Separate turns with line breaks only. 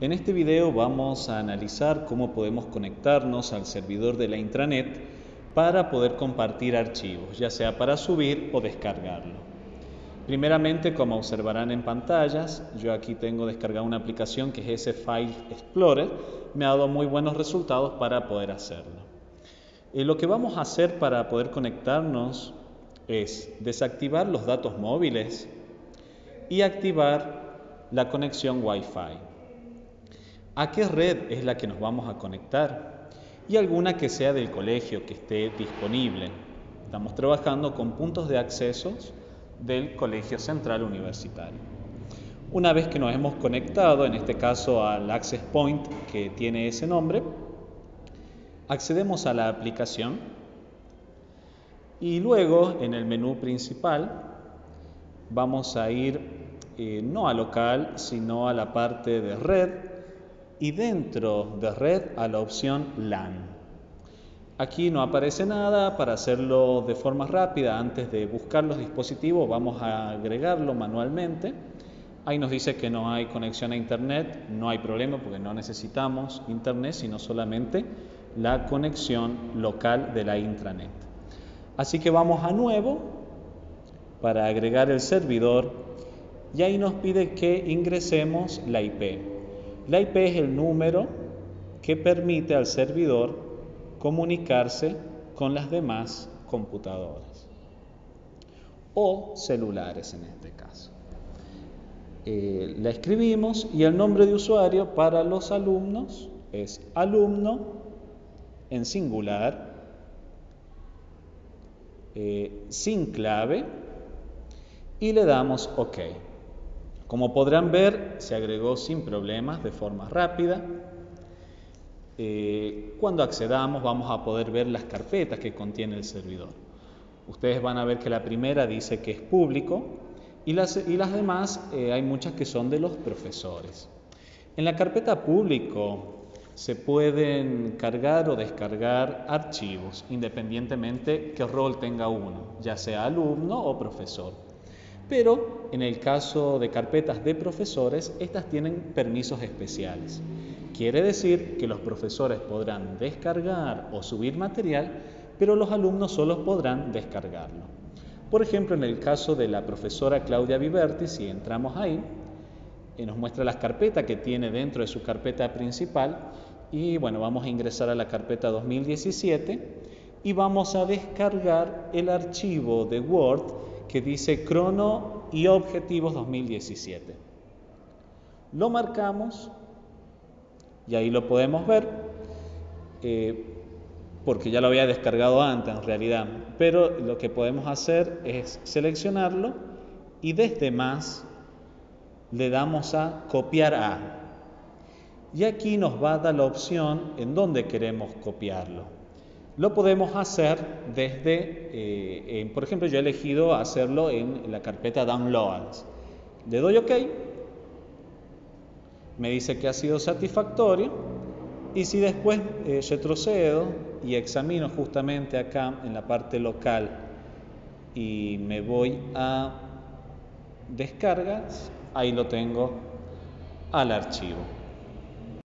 En este video vamos a analizar cómo podemos conectarnos al servidor de la intranet para poder compartir archivos, ya sea para subir o descargarlo. Primeramente, como observarán en pantallas, yo aquí tengo descargada una aplicación que es ese File Explorer. Me ha dado muy buenos resultados para poder hacerlo. Eh, lo que vamos a hacer para poder conectarnos es desactivar los datos móviles y activar la conexión Wi-Fi a qué red es la que nos vamos a conectar y alguna que sea del colegio que esté disponible. Estamos trabajando con puntos de acceso del Colegio Central Universitario. Una vez que nos hemos conectado, en este caso al Access Point que tiene ese nombre, accedemos a la aplicación y luego en el menú principal vamos a ir eh, no a local, sino a la parte de red y dentro de red a la opción LAN. Aquí no aparece nada, para hacerlo de forma rápida, antes de buscar los dispositivos, vamos a agregarlo manualmente. Ahí nos dice que no hay conexión a Internet, no hay problema porque no necesitamos Internet, sino solamente la conexión local de la intranet. Así que vamos a nuevo para agregar el servidor y ahí nos pide que ingresemos la IP. La IP es el número que permite al servidor comunicarse con las demás computadoras o celulares en este caso. Eh, la escribimos y el nombre de usuario para los alumnos es alumno en singular, eh, sin clave y le damos OK. Como podrán ver, se agregó sin problemas, de forma rápida. Eh, cuando accedamos vamos a poder ver las carpetas que contiene el servidor. Ustedes van a ver que la primera dice que es público y las, demás eh, hay muchas que son de los profesores. En la carpeta público se pueden cargar o descargar archivos independientemente qué rol tenga uno, ya sea alumno o profesor. Pero en el caso de carpetas de profesores, estas tienen permisos especiales. Quiere decir que los profesores podrán descargar o subir material, pero los alumnos solo podrán descargarlo. Por ejemplo, en el caso de la profesora Claudia Viverti, si entramos ahí, eh, nos muestra las carpetas que tiene dentro de su carpeta principal y bueno, vamos a ingresar a la carpeta 2017 y vamos a descargar el archivo de Word que dice crono y objetivos 2017. Lo marcamos y ahí lo podemos ver eh, porque ya lo había descargado antes en realidad, pero lo que podemos hacer es seleccionarlo y desde más le damos a copiar a. Y aquí nos va a dar la opción en dónde queremos copiarlo. Lo podemos hacer desde, eh, por ejemplo, yo he elegido hacerlo en la carpeta Downloads. Le doy OK, me dice que ha sido satisfactorio y si después eh, retrocedo y examino justamente acá en la parte local y me voy a descargas, ahí lo tengo al archivo.